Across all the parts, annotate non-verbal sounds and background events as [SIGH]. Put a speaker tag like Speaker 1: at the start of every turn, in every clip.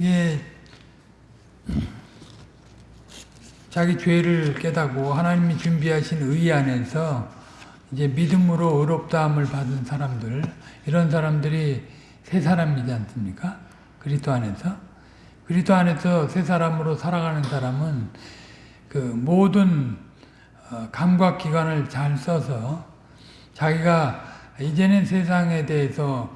Speaker 1: 예, 자기 죄를 깨닫고 하나님이 준비하신 의 안에서 이제 믿음으로 의롭다함을 받은 사람들 이런 사람들이 새 사람이지 않습니까? 그리스도 안에서. 그리스도 안에서 새 사람으로 살아가는 사람은 그 모든 어, 감각 기관을 잘 써서 자기가 이제는 세상에 대해서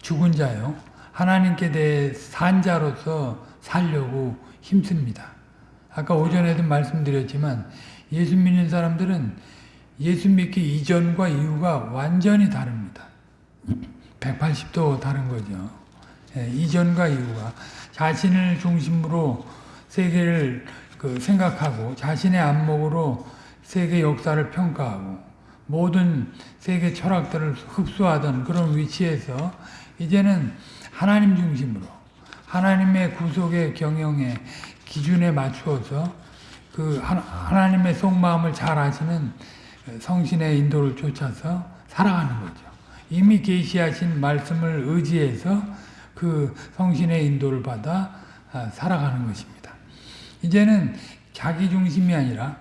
Speaker 1: 죽은 자요 하나님께 대해 산 자로서 살려고 힘씁니다. 아까 오전에도 말씀드렸지만 예수 믿는 사람들은 예수 믿기 이전과 이후가 완전히 다릅니다. 180도 다른 거죠. 예, 이전과 이후가 자신을 중심으로 세계를 그 생각하고 자신의 안목으로 세계 역사를 평가하고 모든 세계 철학들을 흡수하던 그런 위치에서 이제는 하나님 중심으로 하나님의 구속의 경영에 기준에 맞추어서 그 하나님의 속마음을 잘 아시는 성신의 인도를 쫓아서 살아가는 거죠. 이미 계시하신 말씀을 의지해서 그 성신의 인도를 받아 아, 살아가는 것입니다. 이제는 자기 중심이 아니라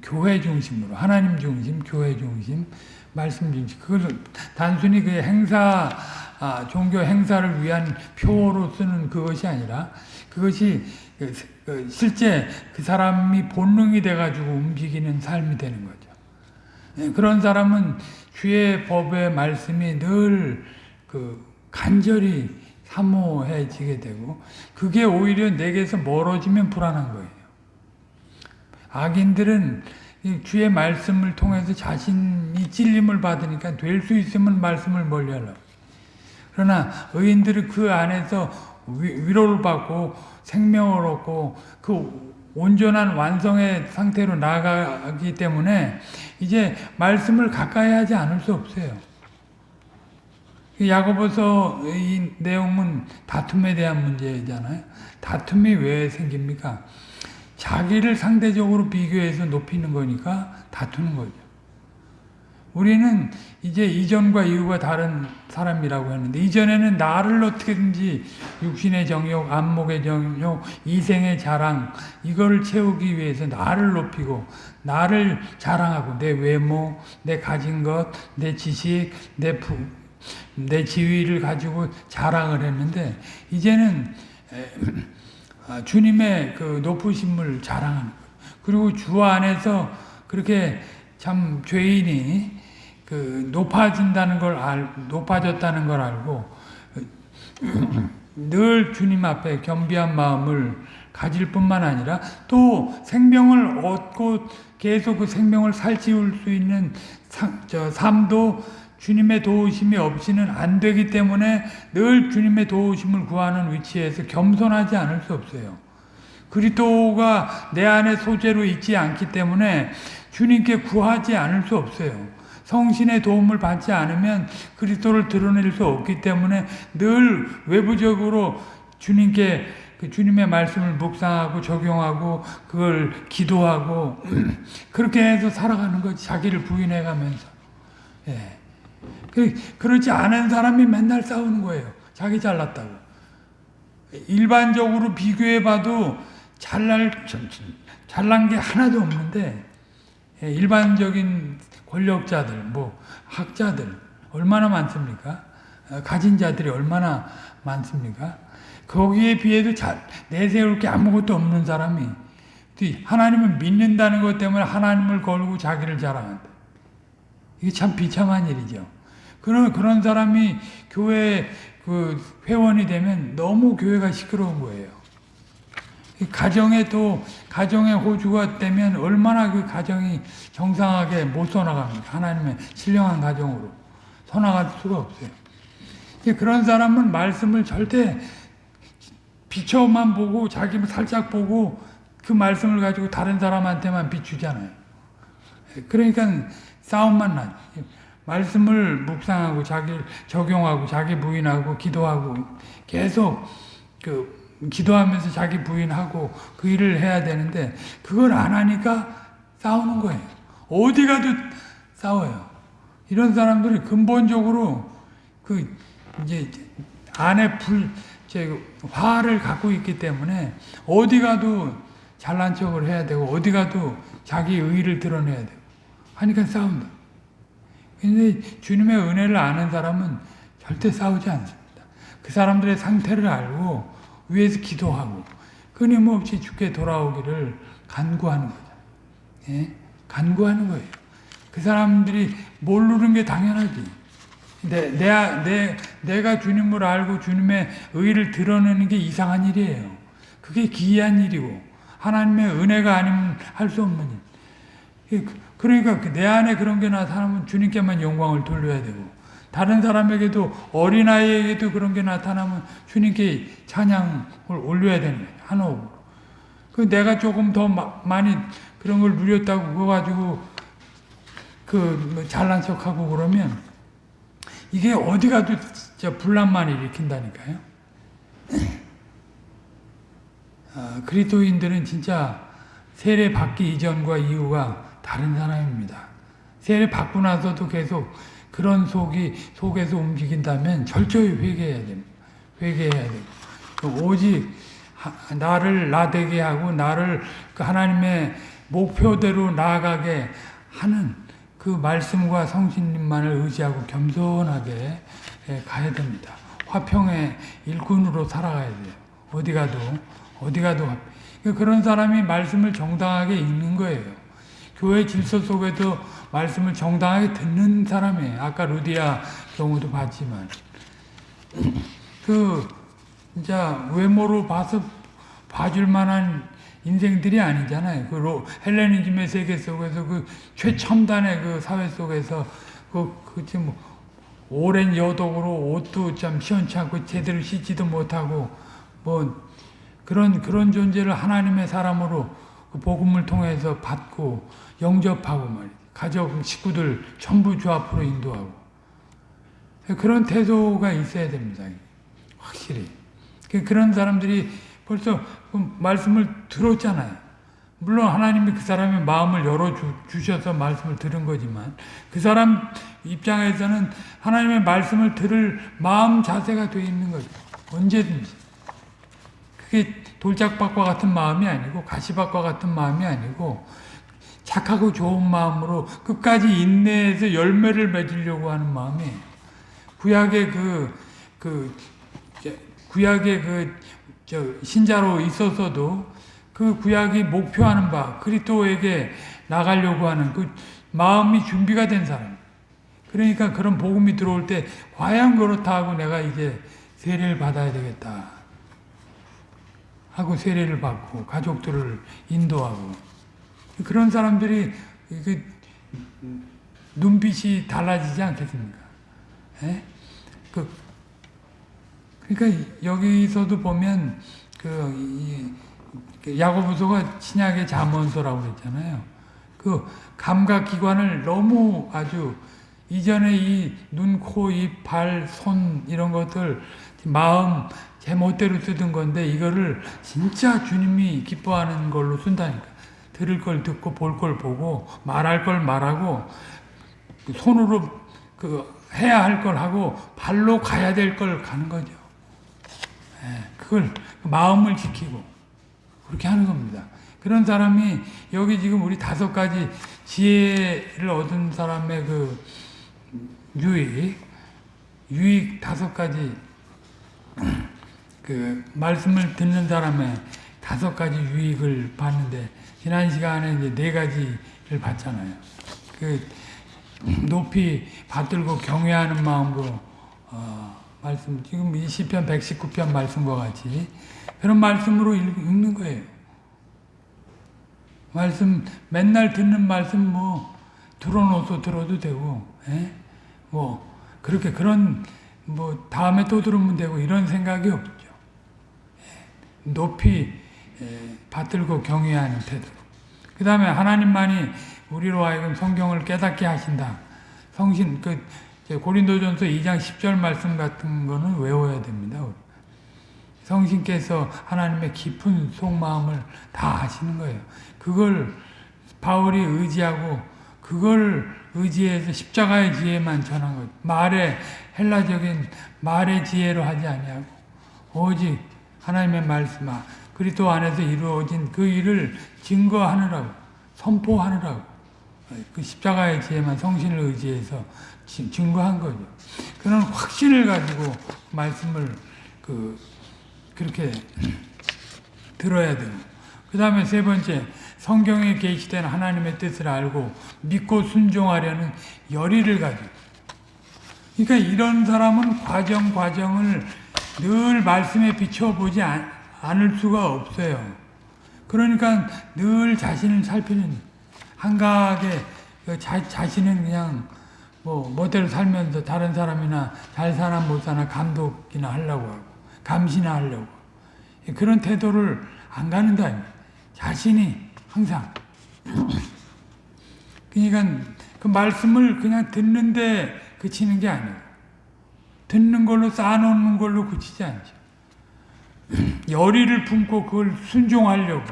Speaker 1: 교회 중심으로 하나님 중심, 교회 중심, 말씀 중심. 그걸 단순히 그 행사 아, 종교 행사를 위한 표로 쓰는 그것이 아니라 그것이 그, 그 실제 그 사람이 본능이 돼가지고 움직이는 삶이 되는 거죠. 예, 그런 사람은 주의 법의 말씀이 늘 그 간절히 사모해지게 되고 그게 오히려 내게서 멀어지면 불안한 거예요. 악인들은 주의 말씀을 통해서 자신이 찔림을 받으니까 될 수 있으면 말씀을 멀리하려고. 그러나 의인들은 그 안에서 위로를 받고 생명을 얻고 그 온전한 완성의 상태로 나아가기 때문에 이제 말씀을 가까이 하지 않을 수 없어요. 야고보서 이 내용은 다툼에 대한 문제잖아요. 다툼이 왜 생깁니까? 자기를 상대적으로 비교해서 높이는 거니까 다투는 거죠. 우리는 이제 이전과 이후가 다른 사람이라고 했는데 이전에는 나를 어떻게든지 육신의 정욕, 안목의 정욕, 이생의 자랑 이거를 채우기 위해서 나를 높이고 나를 자랑하고 내 외모, 내 가진 것, 내 지식, 내, 부, 내 지위를 가지고 자랑을 했는데 이제는 아, 주님의 그 높으심을 자랑하는 거예요. 그리고 주 안에서 그렇게 참 죄인이 그 높아진다는 걸 알, 높아졌다는 걸 알고 늘 주님 앞에 겸비한 마음을 가질 뿐만 아니라 또 생명을 얻고 계속 그 생명을 살찌울 수 있는 삶도 주님의 도우심이 없이는 안 되기 때문에 늘 주님의 도우심을 구하는 위치에서 겸손하지 않을 수 없어요. 그리스도가 내 안에 소재로 있지 않기 때문에 주님께 구하지 않을 수 없어요. 성신의 도움을 받지 않으면 그리스도를 드러낼 수 없기 때문에 늘 외부적으로 주님께 그 주님의 말씀을 묵상하고 적용하고 그걸 기도하고 [CLEARS THROAT] 그렇게 해서 살아가는 거지 자기를 부인해 가면서 예. 그, 그렇지 않은 사람이 맨날 싸우는 거예요 자기 잘났다고 일반적으로 비교해 봐도 잘날 잘난 게 하나도 없는데 예, 일반적인 권력자들, 뭐 학자들 얼마나 많습니까? 어, 가진 자들이 얼마나 많습니까? 거기에 비해도 잘 내세울 게 아무것도 없는 사람이 하나님을 믿는다는 것 때문에 하나님을 걸고 자기를 자랑한다. 이게 참 비참한 일이죠. 그런 그런 사람이 교회 그 회원이 되면 너무 교회가 시끄러운 거예요. 가정에 또 가정의 호주가 되면 얼마나 그 가정이 정상하게 못 써나갑니까? 하나님의 신령한 가정으로 써나갈 수가 없어요. 그런 사람은 말씀을 절대 비춰만 보고 자기 살짝 보고 그 말씀을 가지고 다른 사람한테만 비추잖아요. 그러니까 싸움만 나죠. 말씀을 묵상하고 자기 적용하고 자기 부인하고 기도하고 계속 그 기도하면서 자기 부인하고 그 일을 해야 되는데 그걸 안 하니까 싸우는 거예요. 어디 가도 싸워요. 이런 사람들이 근본적으로 그 이제 안에 불 제 화를 갖고 있기 때문에 어디 가도 잘난 척을 해야 되고 어디 가도 자기 의의를 드러내야 되고 하니까 싸운다. 근데 주님의 은혜를 아는 사람은 절대 싸우지 않습니다. 그 사람들의 상태를 알고 위에서 기도하고 끊임없이 주께 돌아오기를 간구하는 거죠. 예? 간구하는 거예요. 그 사람들이 모르는 게 당연하지. 내, 내, 내, 내가 주님을 알고 주님의 의를 드러내는 게 이상한 일이에요. 그게 기이한 일이고 하나님의 은혜가 아니면 할 수 없는 일. 그, 그러니까 내 안에 그런 게 나타나면 주님께만 영광을 돌려야 되고 다른 사람에게도 어린아이에게도 그런 게 나타나면 주님께 찬양을 올려야 되는 거예요. 한 호흡으로. 그 내가 조금 더 마, 많이 그런 걸 누렸다고 그거 가지고 그 잘난 척하고 그러면 이게 어디 가도 진짜 분란만 일으킨다니까요. 아, 그리스도인들은 진짜 세례 받기 이전과 이후가 다른 사람입니다. 세례 받고 나서도 계속 그런 속이 속에서 움직인다면 철저히 회개해야 됩니다. 회개해야 되고 오직 나를 나되게 하고 나를 그 하나님의 목표대로 나아가게 하는 그 말씀과 성신님만을 의지하고 겸손하게 가야 됩니다. 화평의 일꾼으로 살아가야 돼요. 어디 가도 어디 가도 그런 사람이 말씀을 정당하게 읽는 거예요. 교회 질서 속에도 말씀을 정당하게 듣는 사람이에요. 아까 루디아 경우도 봤지만 [CLEARS THROAT] 그 진짜 외모로 봐서 봐줄 만한 인생들이 아니잖아요. 그 로, 헬레니즘의 세계 속에서 그 최첨단의 그 사회 속에서 그, 그치 뭐, 오랜 여독으로 옷도 참 시원치 않고 제대로 씻지도 못하고 뭐 그런 그런 존재를 하나님의 사람으로 그 복음을 통해서 받고 영접하고 말이죠. 가족 식구들 전부 주 앞으로 인도하고 그런 태도가 있어야 됩니다. 확실히 그런 사람들이 벌써 그 말씀을 들었잖아요. 물론 하나님이 그 사람의 마음을 열어주셔서 말씀을 들은 거지만 그 사람 입장에서는 하나님의 말씀을 들을 마음 자세가 되어 있는 거죠. 언제든지. 그게 돌짝밭과 같은 마음이 아니고 가시밭과 같은 마음이 아니고 착하고 좋은 마음으로 끝까지 인내해서 열매를 맺으려고 하는 마음이에요. 구약의 그, 그, 구약의 그, 저, 신자로 있어서도 그 구약이 목표하는 바, 그리스도에게 나가려고 하는 그 마음이 준비가 된 사람. 그러니까 그런 복음이 들어올 때, 과연 그렇다 하고 내가 이제 세례를 받아야 되겠다. 하고 세례를 받고, 가족들을 인도하고. 그런 사람들이 그 눈빛이 달라지지 않겠습니까? 예? 그, 그러니까 여기서도 보면 그 야고보서가 신약의 잠언서라고 그랬잖아요. 그 감각 기관을 너무 아주 이전에 이 눈, 코, 입, 발, 손 이런 것들 마음 제 멋대로 쓰던 건데 이거를 진짜 주님이 기뻐하는 걸로 쓴다니까. 들을 걸 듣고 볼 걸 보고 말할 걸 말하고 손으로 그 해야 할 걸 하고 발로 가야 될 걸 가는 거죠. 예, 그걸 마음을 지키고 그렇게 하는 겁니다. 그런 사람이 여기 지금 우리 다섯 가지 지혜를 얻은 사람의 그 유익, 유익 다섯 가지 그 말씀을 듣는 사람의 다섯 가지 유익을 봤는데 지난 시간에 이제 네 가지를 봤잖아요. 그 높이 받들고 경외하는 마음으로 어, 말씀 지금 이 시편 119편 말씀과 같이 그런 말씀으로 읽는 거예요. 말씀 맨날 듣는 말씀 뭐 들어놓아서 들어도 되고, 에? 예? 뭐 그렇게 그런 뭐 다음에 또 들으면 되고 이런 생각이 없죠. 예. 높이 예, 받들고 경외하는 태도로. 그 다음에 하나님만이 우리로 하여금 성경을 깨닫게 하신다. 성신, 그, 고린도전서 2장 10절 말씀 같은 거는 외워야 됩니다. 성신께서 하나님의 깊은 속마음을 다 아시는 거예요. 그걸 바울이 의지하고 그걸 의지해서 십자가의 지혜만 전한 거죠. 말의 헬라적인 말의 지혜로 하지 아니하고 오직 하나님의 말씀, 아, 그리스도 안에서 이루어진 그 일을 증거하느라고, 선포하느라고, 그 십자가의 지혜만 성신을 의지해서 지- 증거한 거죠. 그런 확신을 가지고 말씀을 그 그렇게 들어야 되고, 그 다음에 세 번째 성경에 계시된 하나님의 뜻을 알고 믿고 순종하려는 열의를 가지고. 그러니까 이런 사람은 과정 과정을 늘 말씀에 비춰보지 않, 않을 수가 없어요. 그러니까 늘 자신을 살피는 한가하게 그 자, 자신은 그냥 뭐 멋대로 살면서 다른 사람이나 잘 사나 못 사나 감독이나 하려고 하고 감시나 하려고 그런 태도를 안 가는다. 자신이 항상 그러니까 그 말씀을 그냥 듣는데 그치는 게 아니에요. 듣는 걸로 쌓아놓는 걸로 그치지 않죠. 열의를 품고 그걸 순종하려고.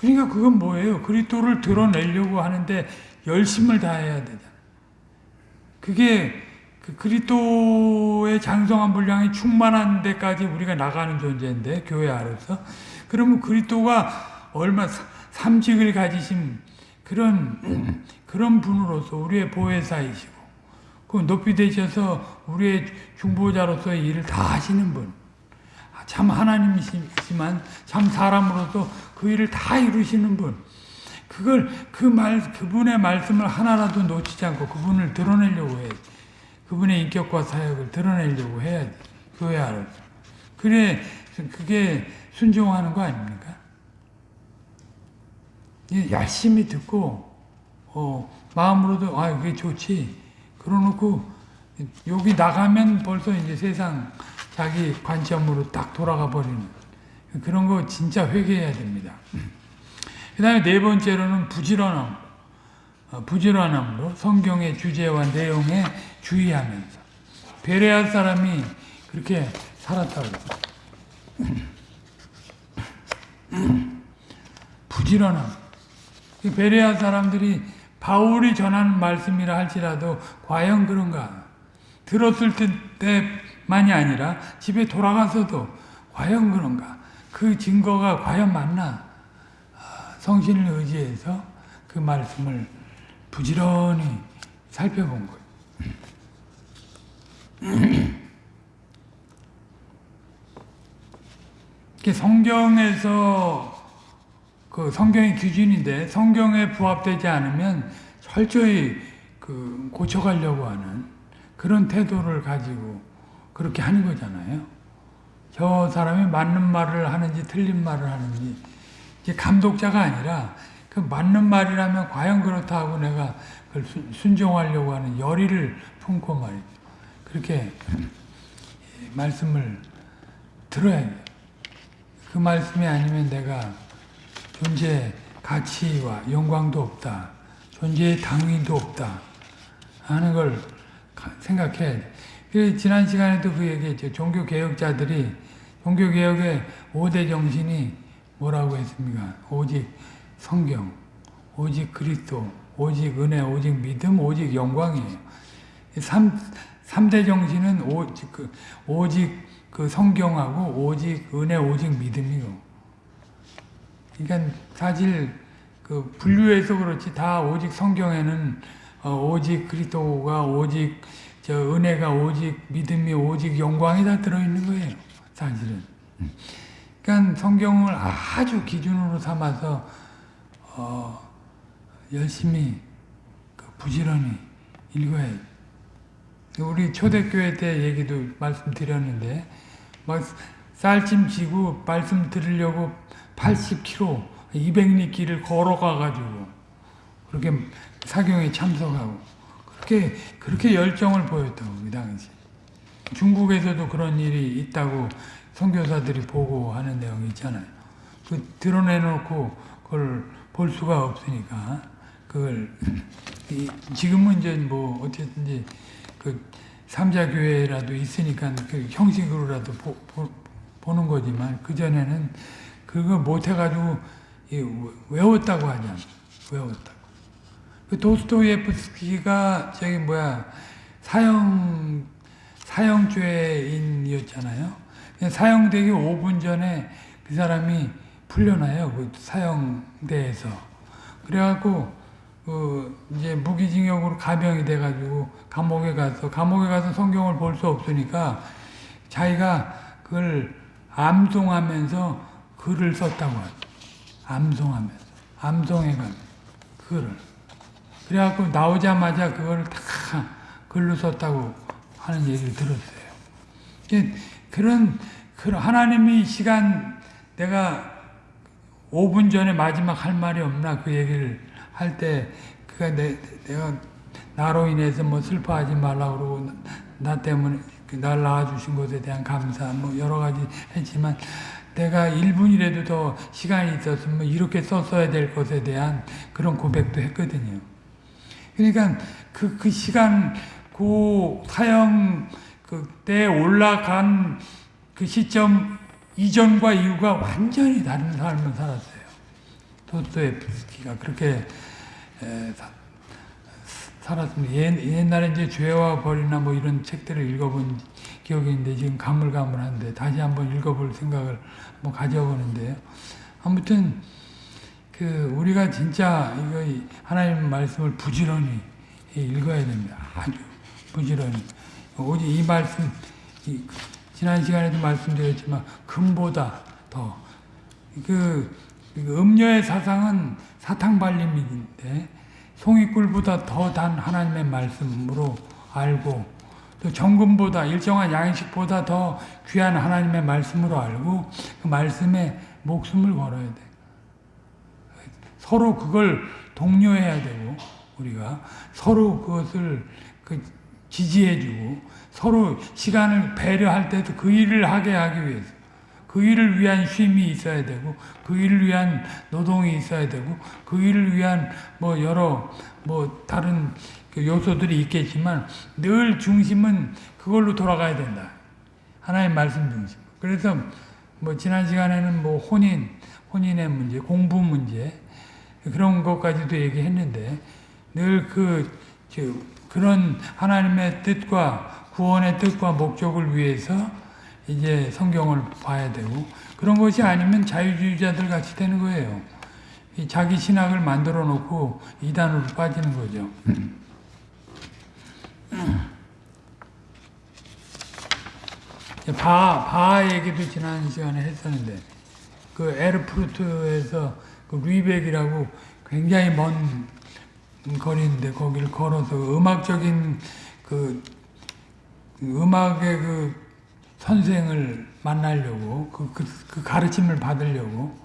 Speaker 1: 그러니까 그건 뭐예요? 그리스도를 드러내려고 하는데 열심을 다해야 되잖아. 그게 그 그리스도의 장성한 분량이 충만한 데까지 우리가 나가는 존재인데 교회 안에서 그러면 그리스도가 얼마 삼직을 가지신 그런 그런 분으로서 우리의 보혜사이시고 그 높이 되셔서 우리의 중보자로서의 일을 다 하시는 분. 아, 참 하나님이시지만 참 사람으로서 그 일을 다 이루시는 분. 그걸 그 말 그분의 말씀을 하나라도 놓치지 않고 그분을 드러내려고 해. 그분의 인격과 사역을 드러내려고 해야지. 교회 안에서. 그래 그게 순종하는 거 아닙니까? 이 열심히 듣고 어, 마음으로도 아 그게 좋지. 그러놓고 여기 나가면 벌써 이제 세상 자기 관점으로 딱 돌아가 버리는 그런 거 진짜 회개해야 됩니다. 그 다음에 네 번째로는 부지런함. 어, 부지런함으로 성경의 주제와 내용에 주의하면서 베레아 사람이 그렇게 살았다고 [CLEARS THROAT] 부지런함. 이 베레아 사람들이 바울이 전하는 말씀이라 할지라도 과연 그런가? 들었을 때 만이 아니라 집에 돌아가서도 과연 그런가? 그 증거가 과연 맞나? 아, 성신을 의지해서 그 말씀을 부지런히 살펴본 거예요. [CLEARS THROAT] 성경에서 그 성경의 기준인데 성경에 부합되지 않으면 철저히 그 고쳐가려고 하는 그런 태도를 가지고 그렇게 하는 거잖아요. 저 사람이 맞는 말을 하는지 틀린 말을 하는지 이제 감독자가 아니라 그 맞는 말이라면 과연 그렇다 하고 내가 그걸 순- 순종하려고 하는 열의를 품고 말이죠. 그렇게 말씀을 들어야 돼요. 그 말씀이 아니면 내가 존재 가치와 영광도 없다. 존재의 당위도 없다. 하는 걸 가- 생각해야 돼. 그 지난 시간에도 그 얘기했죠. 종교 개혁자들이 종교 개혁의 5대 정신이 뭐라고 했습니까? 오직 성경, 오직 그리스도, 오직 은혜, 오직 믿음, 오직 영광이에요. 3, 삼대 정신은 오직 그, 오직 그 성경하고 오직 은혜, 오직 믿음이고. 그러니까 사실 그 분류해서 그렇지 다 오직 성경에는 어, 오직 그리스도가 오직 저 은혜가 오직 믿음이 오직 영광이 다 들어있는 거예요. 사실은. 그러니까 성경을 아주 기준으로 삼아서 어, 열심히 그 부지런히 읽어야 돼. 우리 초대교회 때 얘기도 말씀드렸는데 막 쌀찜 지고 말씀 들으려고 80km, 200리 길을 걸어가 가지고 그렇게 사경에 참석하고 그렇게 그렇게 열정을 보였다고 그 당시. 중국에서도 그런 일이 있다고 선교사들이 보고하는 내용이 있잖아요. 그 드러내놓고 그걸 볼 수가 없으니까 그걸 [LAUGHS] 이- 지금은 이제 뭐 어쨌든지 그 삼자 교회라도 있으니까 그 형식으로라도 보, 보, 는 거지만 그 전에는 그거 못 해가지고 이 외웠다고 하잖아. 외웠다고. 그 도스토예프스키가 저기 뭐야 사형 사형죄인이었잖아요. 사형되기 5분 전에 그 사람이 풀려나요. 그 사형대에서. 그래갖고 그 이제 무기징역으로 가병이 돼가지고 감옥에 가서 감옥에 가서 성경을 볼 수 없으니까 자기가 그걸 암송하면서 글을 썼다고 하죠. 암송하면서 암송해가면서 글을 그래갖고 나오자마자 그걸 다 글로 썼다고 하는 얘기를 들었어요. 그런 그런 하나님이 시간 내가 5분 전에 마지막 할 말이 없나 그 얘기를 할 때 그가 내, 내가 나로 인해서 뭐 슬퍼하지 말라 그러고 나 때문에 그날 낳아주신 것에 대한 감사 뭐 여러 가지 했지만 내가 1분이라도 더 시간이 있었으면 이렇게 썼어야 될 것에 대한 그런 고백도 했거든요. 그러니까 그, 그 시간, 그 사형 그때 올라간 그 시점 이전과 이후가 완전히 다른 삶을 살았어요. 도스토옙스키가 그렇게 에, 사, 살았습니다. 옛, 옛날에 이제 죄와 벌이나 뭐 이런 책들을 읽어본 기억이 있는데 지금 가물가물한데 다시 한번 읽어볼 생각을 한번 가져보는데요. 아무튼 그 우리가 진짜 이거 하나님 말씀을 부지런히 읽어야 됩니다. 아주 부지런히. 오직 이 말씀 이, 지난 시간에도 말씀드렸지만 금보다 더 그, 그 음녀의 사상은 사탕 발림인데 송이꿀보다 더 단 하나님의 말씀으로 알고 또 정금보다 일정한 양식보다 더 귀한 하나님의 말씀으로 알고 그 말씀에 목숨을 걸어야 돼. 서로 그걸 독려해야 되고 우리가 서로 그것을 그 지지해주고 서로 시간을 배려할 때도 그 일을 하게 하기 위해서 그 일을 위한 쉼이 있어야 되고 그 일을 위한 노동이 있어야 되고 그 일을 위한 뭐 여러 뭐 다른 그 요소들이 있겠지만 늘 중심은 그걸로 돌아가야 된다. 하나의 말씀 중심. 그래서 뭐 지난 시간에는 뭐 혼인, 혼인의 문제, 공부 문제 그런 것까지도 얘기했는데 늘그 그런 하나님의 뜻과 구원의 뜻과 목적을 위해서 이제 성경을 봐야 되고 그런 것이 아니면 자유주의자들 같이 되는 거예요. 자기 신학을 만들어 놓고 이단으로 빠지는 거죠. 바, 바 얘기도 지난 시간에 했었는데 그 에르프루트에서 그 리백이라고 굉장히 먼 거리인데 거기를 걸어서 음악적인 그 음악의 그 선생을 만나려고 그, 그, 그 가르침을 받으려고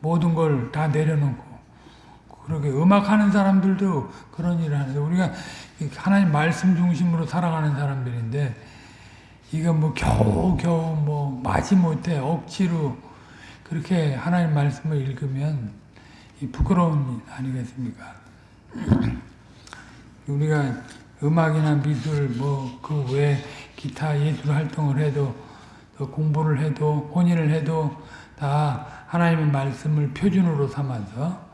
Speaker 1: 모든 걸 다 내려놓고 그렇게 음악하는 사람들도 그런 일을 하는데 우리가 하나님 말씀 중심으로 살아가는 사람들인데 이거 뭐 겨우 겨우 뭐 마지못해 억지로 그렇게 하나님 말씀을 읽으면 부끄러운 일 아니겠습니까? [CLEARS THROAT] 우리가 음악이나 미술 뭐 그 외 기타 예술 활동을 해도 공부를 해도 혼인을 해도 다 하나님의 말씀을 표준으로 삼아서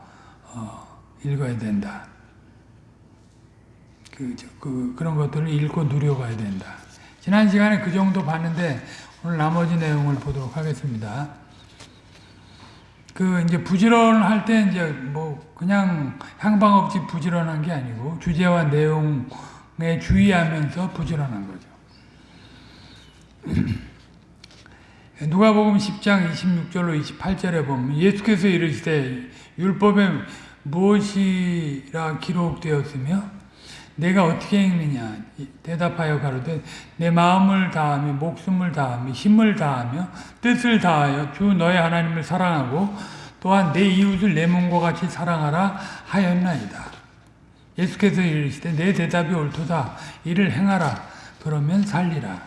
Speaker 1: 어, 읽어야 된다. 그, 그, 그런 것들을 읽고 누려가야 된다. 지난 시간에 그 정도 봤는데 오늘 나머지 내용을 보도록 하겠습니다. 그 이제 부지런할 때 이제 뭐 그냥 향방 없이 부지런한 게 아니고 주제와 내용에 주의하면서 부지런한 거죠. [CLEARS THROAT] 누가복음 10장 26절로 28절에 보면 예수께서 이르시되 율법에 무엇이라 기록되었으며 내가 어떻게 읽느냐 대답하여 가로되 내 마음을 다하며 목숨을 다하며 힘을 다하며 뜻을 다하여 주 너의 하나님을 사랑하고 또한 내 이웃을 내 몸과 같이 사랑하라 하였나이다. 예수께서 이르시되 내 대답이 옳도다 이를 행하라 그러면 살리라.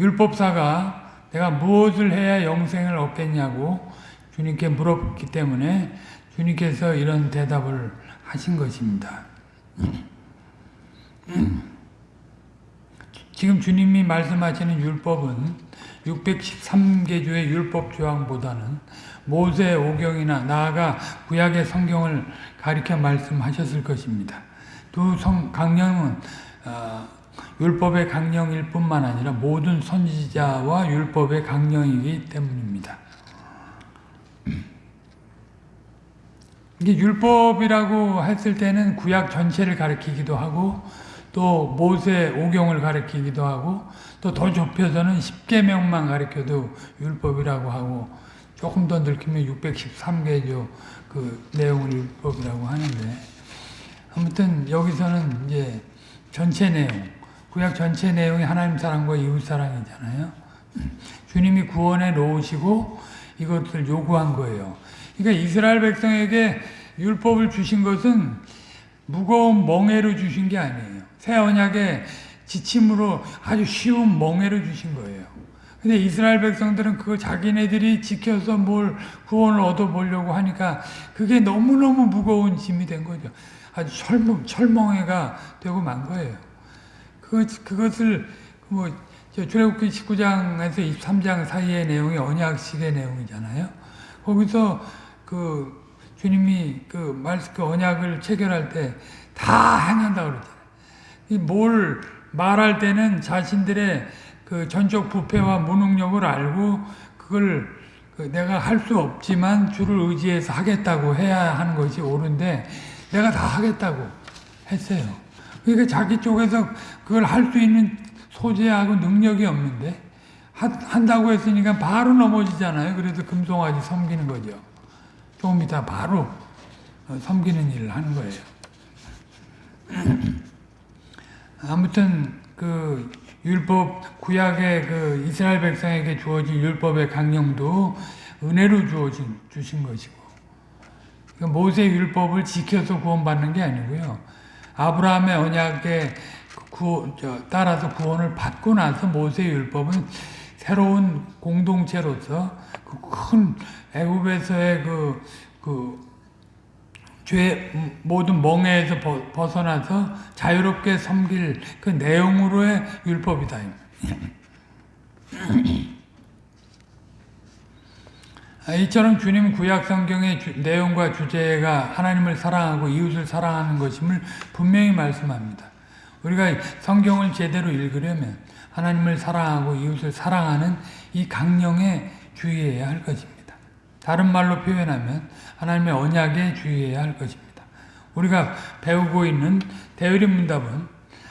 Speaker 1: 율법사가 내가 무엇을 해야 영생을 얻겠냐고 주님께 물었기 때문에 주님께서 이런 대답을 하신 것입니다. 지금 주님이 말씀하시는 율법은 613개조의 율법 조항보다는 모세 오경이나 나아가 구약의 성경을 가리켜 말씀하셨을 것입니다. 두 성, 강령은 어, 율법의 강령일 뿐만 아니라 모든 선지자와 율법의 강령이기 때문입니다. 이게 율법이라고 했을 때는 구약 전체를 가리키기도 하고 또 모세 오경을 가리키기도 하고 또 더 좁혀서는 10계명만 가리켜도 율법이라고 하고 조금 더 넓히면 613개조 그 내용을 율법이라고 하는데 아무튼 여기서는 이제 전체 내용 구약 전체 내용이 하나님 사랑과 이웃 사랑이잖아요. [CLEARS THROAT] 주님이 구원해 놓으시고 이것을 요구한 거예요. 그러니까 이스라엘 백성에게 율법을 주신 것은 무거운 멍해로 주신 게 아니에요. 새 언약의 지침으로 아주 쉬운 멍해로 주신 거예요. 근데 이스라엘 백성들은 그거 자기네들이 지켜서 뭘 구원을 얻어보려고 하니까 그게 너무너무 무거운 짐이 된 거죠. 아주 철멍, 철멍해가 되고 만 거예요. 그것, 그것을, 뭐, 출애굽기 19장에서 23장 사이의 내용이 언약식의 내용이잖아요. 거기서 그 주님이 그 말씀, 그 언약을 체결할 때 다 행한다고 그랬잖아요. 뭘 말할 때는 자신들의 그 전적 부패와 무능력을 알고 그걸 그 내가 할 수 없지만 주를 의지해서 하겠다고 해야 하는 것이 옳은데 내가 다 하겠다고 했어요. 그러니까 자기 쪽에서 그걸 할 수 있는 소재하고 능력이 없는데 한다고 했으니까 바로 넘어지잖아요. 그래서 금송아지 섬기는 거죠. 조금 이따 바로 섬기는 일을 하는 거예요. [CLEARS THROAT] 아무튼 그 율법 구약의 그 이스라엘 백성에게 주어진 율법의 강령도 은혜로 주어진 주신 것이고 그러니까 모세 율법을 지켜서 구원받는 게 아니고요. 아브라함의 언약에 구, 저, 따라서 구원을 받고 나서 모세 율법은 새로운 공동체로서 그 큰 애굽에서의 그, 그 죄 모든 멍에에서 벗어나서 자유롭게 섬길 그 내용으로의 율법이다. 이처럼 주님 구약 성경의 주, 내용과 주제가 하나님을 사랑하고 이웃을 사랑하는 것임을 분명히 말씀합니다. 우리가 성경을 제대로 읽으려면 하나님을 사랑하고 이웃을 사랑하는 이 강령에 주의해야 할 것입니다. 다른 말로 표현하면 하나님의 언약에 주의해야 할 것입니다. 우리가 배우고 있는 대의리 문답은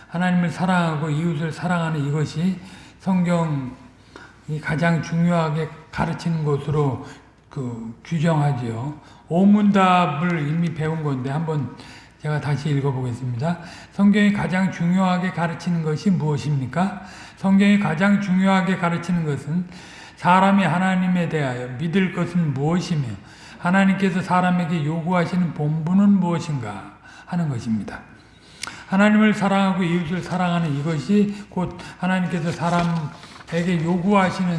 Speaker 1: 하나님을 사랑하고 이웃을 사랑하는 이것이 성경이 가장 중요하게 가르치는 것으로 그 규정하지요. 오문답을 이미 배운 건데 한번 제가 다시 읽어보겠습니다. 성경이 가장 중요하게 가르치는 것이 무엇입니까? 성경이 가장 중요하게 가르치는 것은 사람이 하나님에 대하여 믿을 것은 무엇이며 하나님께서 사람에게 요구하시는 본분은 무엇인가 하는 것입니다. 하나님을 사랑하고 이웃을 사랑하는 이것이 곧 하나님께서 사람에게 요구하시는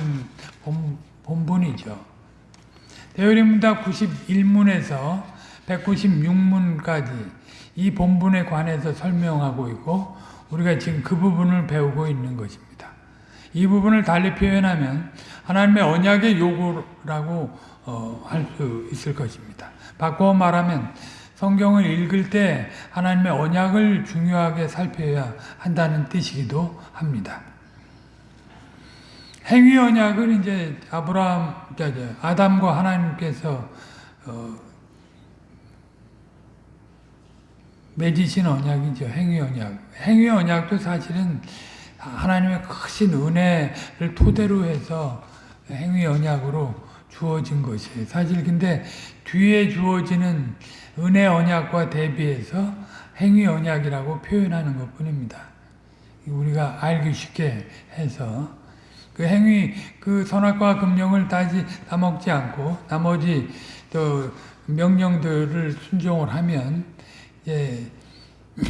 Speaker 1: 본, 본분이죠. 대열림문답 91문에서 196문까지 이 본분에 관해서 설명하고 있고 우리가 지금 그 부분을 배우고 있는 것입니다. 이 부분을 달리 표현하면 하나님의 언약의 요구라고 어, 할 수 있을 것입니다. 바꿔 말하면 성경을 읽을 때 하나님의 언약을 중요하게 살펴야 한다는 뜻이기도 합니다. 행위 언약은 이제 아브라함, 아담과 하나님께서 어, 맺으신 언약이죠. 행위 언약. 행위 언약도 사실은 하나님의 크신 은혜를 토대로 해서 행위 언약으로 주어진 것이에요. 사실 근데 뒤에 주어지는 은혜 언약과 대비해서 행위 언약이라고 표현하는 것 뿐입니다. 우리가 알기 쉽게 해서 그 행위 그 선악과 금령을 다시 따먹지 않고 나머지 또 명령들을 순종을 하면 예, [CLEARS THROAT]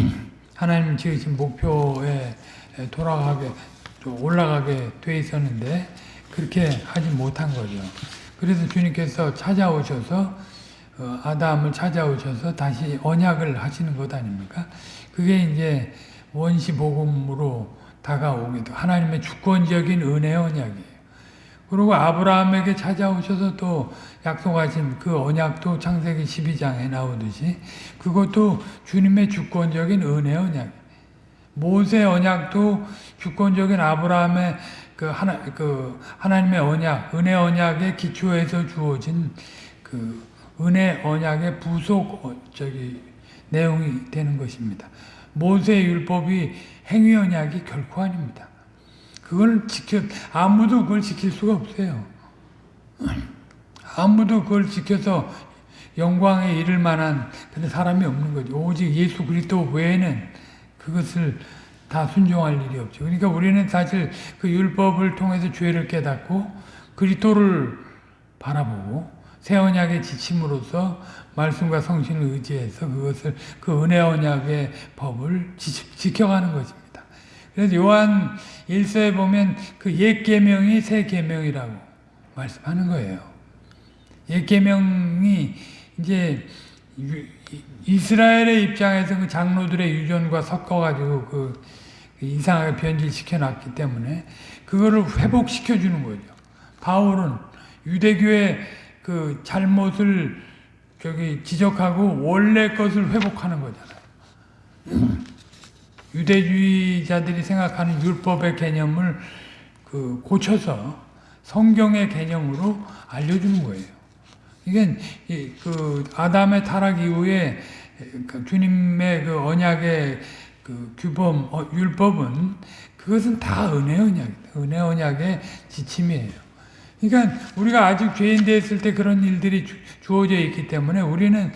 Speaker 1: 하나님 지으신 목표에 돌아가게 올라가게 돼 있었는데 그렇게 하지 못한 거죠. 그래서 주님께서 찾아오셔서 어, 아담을 찾아오셔서 다시 언약을 하시는 것 아닙니까? 그게 이제 원시 복음으로 다가오기도 하나님의 주권적인 은혜 언약이에요. 그리고 아브라함에게 찾아오셔서 또 약속하신 그 언약도 창세기 12장에 나오듯이 그것도 주님의 주권적인 은혜 언약. 모세 언약도 주권적인 아브라함의 그 하나 그 하나님의 언약, 은혜 언약의 기초에서 주어진 그 은혜 언약의 부속 어, 저기 내용이 되는 것입니다. 모세 율법이 행위 언약이 결코 아닙니다. 그걸 지켜 아무도 그걸 지킬 수가 없어요. 아무도 그걸 지켜서 영광에 이를 만한 그런 사람이 없는 거죠. 오직 예수 그리스도 외에는 그것을 다 순종할 일이 없죠. 그러니까 우리는 사실 그 율법을 통해서 죄를 깨닫고 그리스도를 바라보고 새 언약의 지침으로써 말씀과 성신을 의지해서 그것을 그 은혜 언약의 법을 지, 켜가는 것입니다. 그래서 요한 1서에 보면 그 옛 계명이 새 계명이라고 말씀하는 거예요. 옛 계명이 이제 이스라엘의 입장에서 그 장로들의 유전과 섞어가지고 그 이상하게 변질시켜 놨기 때문에 그거를 회복시켜 주는 거죠. 바울은 유대교의 그 잘못을 저기 지적하고 원래 것을 회복하는 거잖아요. 유대주의자들이 생각하는 율법의 개념을 그 고쳐서 성경의 개념으로 알려주는 거예요. 이게 그 아담의 타락 이후에 그 주님의 그 언약의 그 규범 어, 율법은 그것은 다 은혜 언약, 은혜 언약의 지침이에요. 그러니까 우리가 아직 죄인 되었을 때 그런 일들이 주, 주어져 있기 때문에 우리는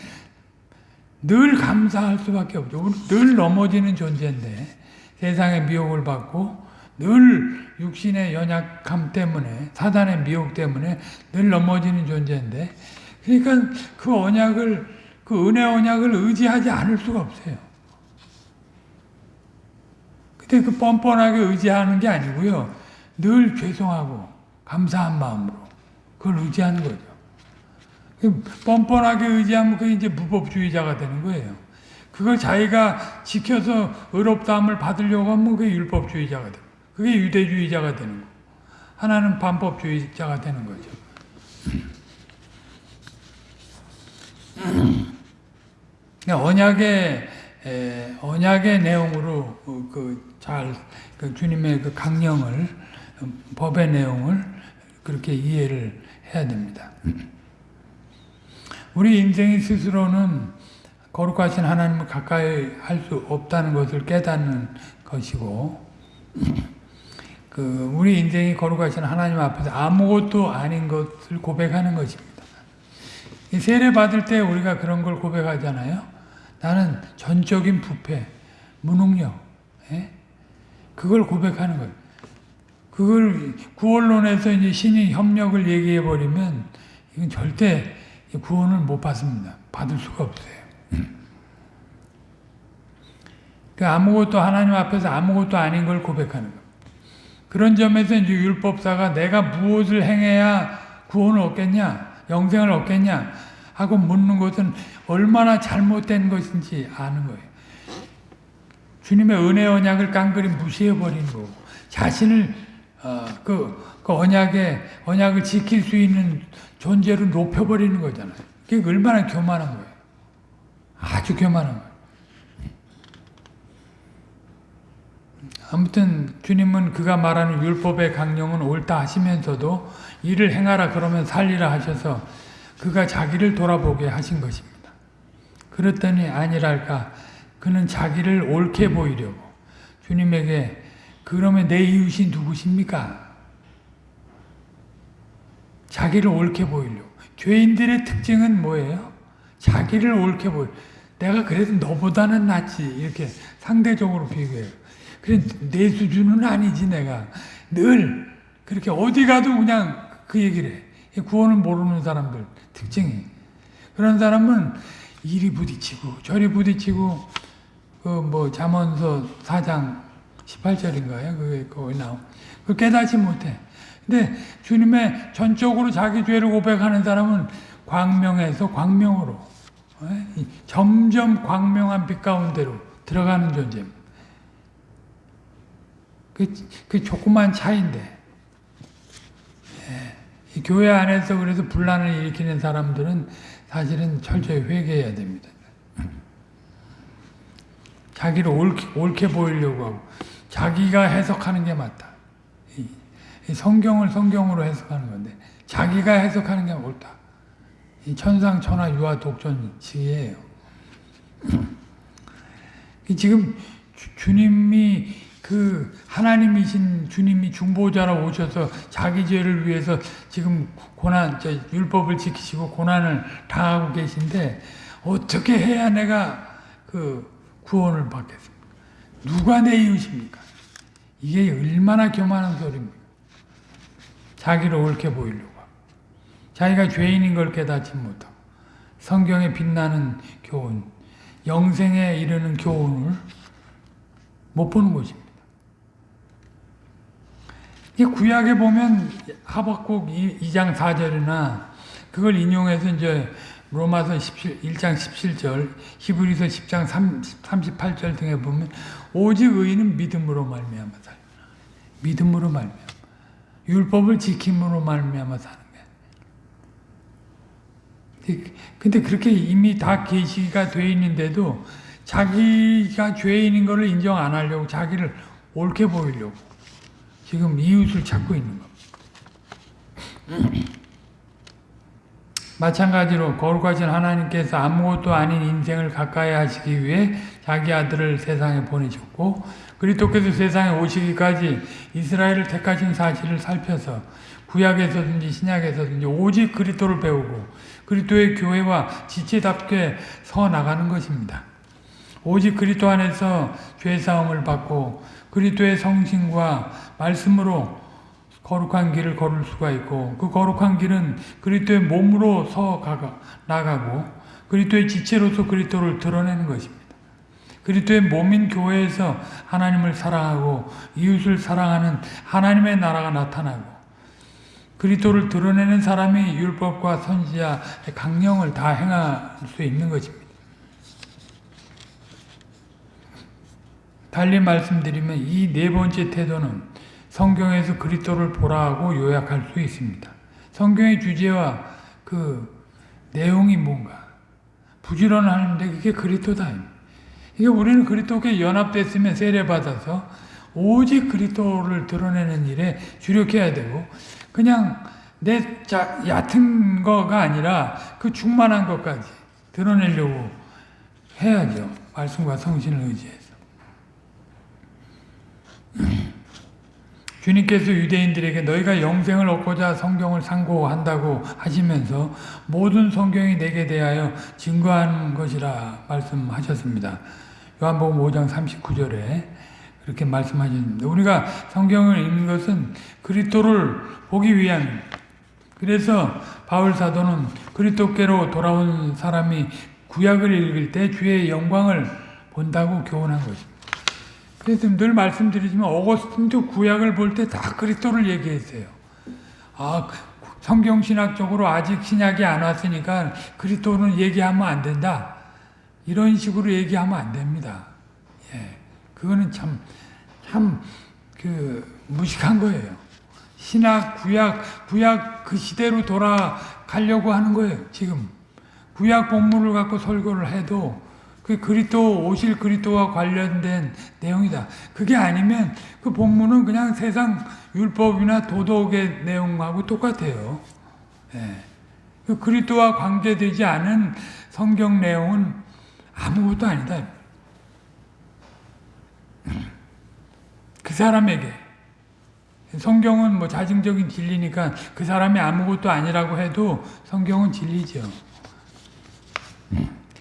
Speaker 1: 늘 감사할 수밖에 없죠. 늘 넘어지는 존재인데 세상의 미혹을 받고 늘 육신의 연약함 때문에 사단의 미혹 때문에 늘 넘어지는 존재인데 그러니까 그 언약을 그 은혜 언약을 의지하지 않을 수가 없어요. 근데 그 뻔뻔하게 의지하는 게 아니고요. 늘 죄송하고 감사한 마음으로 그걸 의지하는 거죠. 그 뻔뻔하게 의지하면 그게 이제 무법주의자가 되는 거예요. 그걸 자기가 지켜서 의롭다함을 받으려고 하면 그게 율법주의자가 돼요. 그게 유대주의자가 되는 거. 하나는 반법주의자가 되는 거죠. 그러니까 언약의 에, 언약의 내용으로 그잘 그 주님의 그 강령을 법의 내용을 그렇게 이해를 해야 됩니다. 우리 인생이 스스로는 거룩하신 하나님을 가까이 할 수 없다는 것을 깨닫는 것이고 그 우리 인생이 거룩하신 하나님 앞에서 아무것도 아닌 것을 고백하는 것입니다. 세례 받을 때 우리가 그런 걸 고백하잖아요. 나는 전적인 부패, 무능력, 예? 그걸 고백하는 거예요. 그걸 구원론에서 이제 신이 협력을 얘기해 버리면 이건 절대 구원을 못 받습니다. 받을 수가 없어요. 그 아무것도 하나님 앞에서 아무것도 아닌 걸 고백하는 거예요. 그런 점에서 이제 율법사가 내가 무엇을 행해야 구원을 얻겠냐, 영생을 얻겠냐 하고 묻는 것은 얼마나 잘못된 것인지 아는 거예요. 주님의 은혜 언약을 깡그리 무시해 버린 거고 자신을 어, 그, 그 언약의 언약을 지킬 수 있는 존재로 높여 버리는 거잖아요. 그게 얼마나 교만한 거예요. 아주 교만한 거예요. 아무튼 주님은 그가 말하는 율법의 강령은 옳다 하시면서도 이를 행하라 그러면 살리라 하셔서 그가 자기를 돌아보게 하신 것입니다. 그랬더니 아니랄까 그는 자기를 옳게 보이려고 주님에게 그러면 내 이웃이 누구십니까? 자기를 옳게 보이려고 죄인들의 특징은 뭐예요? 자기를 옳게 보이 내가 그래도 너보다는 낫지 이렇게 상대적으로 비교해요. 그래 내 수준은 아니지 내가 늘 그렇게 어디 가도 그냥 그 얘기를 해. 구원을 모르는 사람들 특징이 그런 사람은 이리 부딪히고 저리 부딪히고 그 뭐 잠언서 4장 18절인가요? 그게 거기 나오. 그 깨닫지 못해. 근데 주님의 전적으로 자기 죄를 고백하는 사람은 광명에서 광명으로 예? 점점 광명한 빛 가운데로 들어가는 존재입니다. 그, 그 조그만 차인데 예. 교회 안에서 그래서 분란을 일으키는 사람들은 사실은 철저히 회개해야 됩니다. 자기를 옳게, 옳게 보이려고 하고 자기가 해석하는 게 맞다. 성경을 성경으로 해석하는 건데 자기가 해석하는 게 옳다. 이 천상 천하 유아 독존치예요. 지금 주, 주님이 그 하나님이신 주님이 중보자로 오셔서 자기 죄를 위해서 지금 고난 저 율법을 지키시고 고난을 당하고 계신데 어떻게 해야 내가 그 구원을 받겠습니까? 누가 내 이웃입니까? 이게 얼마나 교만한 소리입니까? 자기를 옳게 보이려고 자기가 죄인인 걸 깨닫지 못하고 성경에 빛나는 교훈, 영생에 이르는 교훈을 못 보는 것입니다. 이 구약에 보면 하박국 2장 4절이나 그걸 인용해서 이제 로마서 17, 1장 17절, 히브리서 10장 38절 등에 보면 오직 의인은 믿음으로 말미암아 살. 믿음으로 말미암아. 율법을 지킴으로 말미암아 사는 게. 근데 그렇게 이미 다 계시가 돼 있는데도 자기가 죄인인 것을 인정 안 하려고 자기를 옳게 보이려고 지금 이웃을 찾고 있는 겁니다. 마찬가지로 거룩하신 하나님께서 아무것도 아닌 인생을 가까이 하시기 위해 자기 아들을 세상에 보내셨고 그리스도께서 세상에 오시기까지 이스라엘을 택하신 사실을 살펴서 구약에서든지 신약에서든지 오직 그리스도를 배우고 그리스도의 교회와 지체답게 서 나가는 것입니다. 오직 그리스도 안에서 죄 사함을 받고 그리스도의 성신과 말씀으로 거룩한 길을 걸을 수가 있고 그 거룩한 길은 그리스도의 몸으로 서 가가, 나가고 그리스도의 지체로서 그리스도를 드러내는 것입니다. 그리스도의 몸인 교회에서 하나님을 사랑하고 이웃을 사랑하는 하나님의 나라가 나타나고 그리스도를 드러내는 사람이 율법과 선지자의 강령을 다 행할 수 있는 것입니다. 달리 말씀드리면 이 네 번째 태도는 성경에서 그리스도를 보라고 요약할 수 있습니다. 성경의 주제와 그 내용이 뭔가 부지런하는데 그게 그리스도다. 이게 우리는 그리스도께 연합됐으면 세례 받아서 오직 그리스도를 드러내는 일에 주력해야 되고 그냥 내 자, 얕은 거가 아니라 그 충만한 것까지 드러내려고 해야죠. 말씀과 성신을 의지해서. 주님께서 유대인들에게 너희가 영생을 얻고자 성경을 상고한다고 하시면서 모든 성경이 내게 대하여 증거하는 것이라 말씀하셨습니다. 요한복음 5장 39절에 그렇게 말씀하셨습니다. 우리가 성경을 읽는 것은 그리스도를 보기 위한 그래서 바울 사도는 그리스도께로 돌아온 사람이 구약을 읽을 때 주의 영광을 본다고 교훈한 것입니다. 그래서 늘 말씀드리지만 어거스틴도 구약을 볼 때 다 그리스도를 얘기했어요. 아 성경 신학적으로 아직 신약이 안 왔으니까 그리스도는 얘기하면 안 된다. 이런 식으로 얘기하면 안 됩니다. 예, 그거는 참 참 그 무식한 거예요. 신학 구약 구약 그 시대로 돌아가려고 하는 거예요. 지금 구약 본문을 갖고 설교를 해도 그 그리스도 오실 그리스도와 관련된 내용이다. 그게 아니면 그 본문은 그냥 세상 율법이나 도덕의 내용하고 똑같아요. 예. 그 그리스도와 관계되지 않은 성경 내용은 아무것도 아니다. [CLEARS THROAT] 그 사람에게 성경은 뭐 자증적인 진리니까 그 사람이 아무것도 아니라고 해도 성경은 진리죠.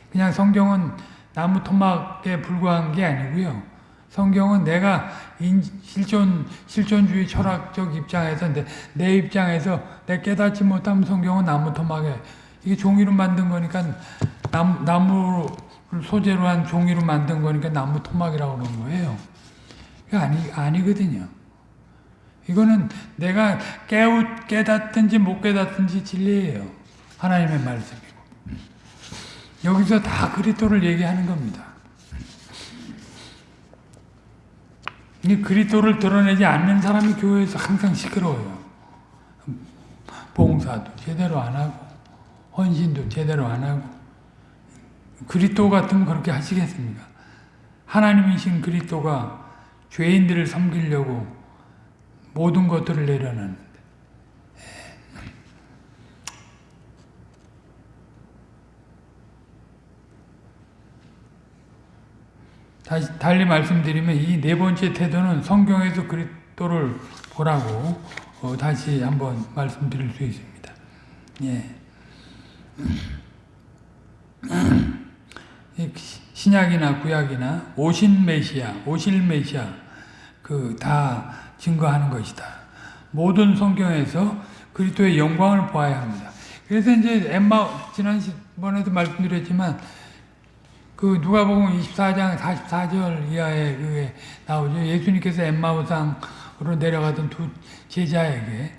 Speaker 1: 그냥 성경은 나무 토막에 불과한 게 아니고요. 성경은 내가 인, 실존, 실존주의 철학적 입장에서 내, 내 입장에서 내 깨닫지 못하면 성경은 나무 토막에 이게 종이로 만든 거니까 나무, 나무 소재로 한 종이로 만든 거니까 나무 토막이라고 그러는 거예요. 이게 아니, 아니거든요. 이거는 내가 깨우, 깨닫든지 못 깨닫든지 진리예요. 하나님의 말씀이고. 여기서 다 그리스도를 얘기하는 겁니다. 이 그리스도를 드러내지 않는 사람이 교회에서 항상 시끄러워요. 봉사도 제대로 안 하고 헌신도 제대로 안 하고 그리스도 같으면 그렇게 하시겠습니까? 하나님이신 그리스도가 죄인들을 섬기려고 모든 것들을 내려놨는 다시 달리 말씀드리면 이 네 번째 태도는 성경에서 그리스도를 보라고 어, 다시 한번 말씀드릴 수 있습니다. 예. 이 신약이나 구약이나 오신 메시아, 오실 메시아 그 다 증거하는 것이다. 모든 성경에서 그리스도의 영광을 보아야 합니다. 그래서 이제 엠마 지난번에도 말씀드렸지만 그 누가복음 24장 44절 이하에 그게 나오죠. 예수님께서 엠마오상으로 내려가던 두 제자에게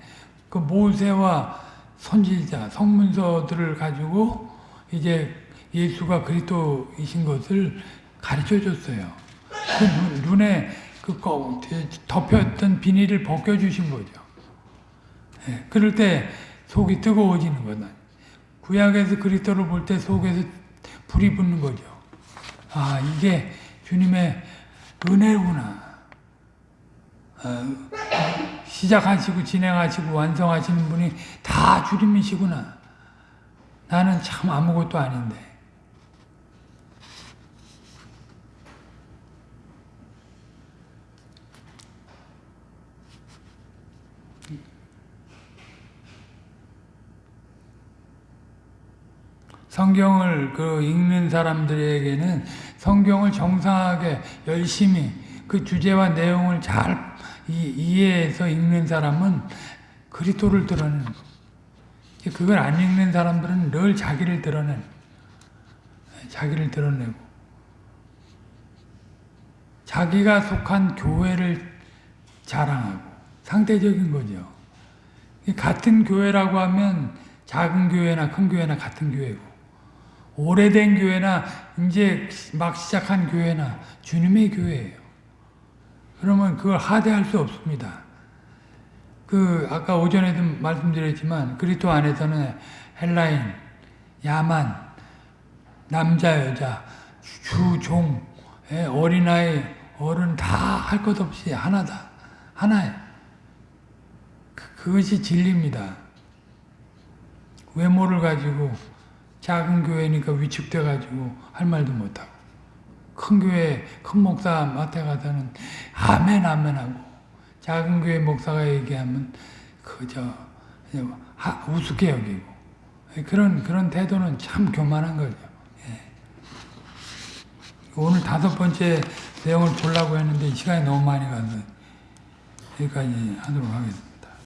Speaker 1: 그 모세와 선지자 성문서들을 가지고 이제 예수가 그리스도이신 것을 가르쳐 줬어요. 그 눈- 눈에 그 거- 덮였던 비닐을 벗겨 주신 거죠. 예, 그럴 때 속이 뜨거워지는 거다. 구약에서 그리스도를 볼 때 속에서 불이 붙는 거죠. 아 이게 주님의 은혜구나. 아, 시작하시고 진행하시고 완성하시는 분이 다 주님이시구나. 나는 참 아무것도 아닌데. 성경을 그 읽는 사람들에게는 성경을 정상하게 열심히 그 주제와 내용을 잘 이- 이해해서 읽는 사람은 그리스도를 드러내는 거. 그걸 안 읽는 사람들은 늘 자기를 드러내는. 자기를 드러내고 자기가 속한 교회를 자랑하고 상대적인 거죠. 같은 교회라고 하면 작은 교회나 큰 교회나 같은 교회고 오래된 교회나 이제 막 시작한 교회나 주님의 교회예요. 그러면 그걸 하대할 수 없습니다. 그 아까 오전에도 말씀드렸지만 그리스도 안에서는 헬라인, 야만, 남자, 여자, 주, 종, 예, 어린아이, 어른 다 할 것 없이 하나다. 하나예요. 그- 그것이 진리입니다. 외모를 가지고 작은 교회니까 위축돼 가지고 할 말도 못하고 큰 교회 큰 목사 맡아 가서는 아멘 아멘 하고 작은 교회 목사가 얘기하면 그저 우습게 여기고 그런 그런 태도는 참 교만한 거죠. 예. 오늘 다섯 번째 내용을 보려고 했는데 시간이 너무 많이 가서 여기까지 하도록 하겠습니다.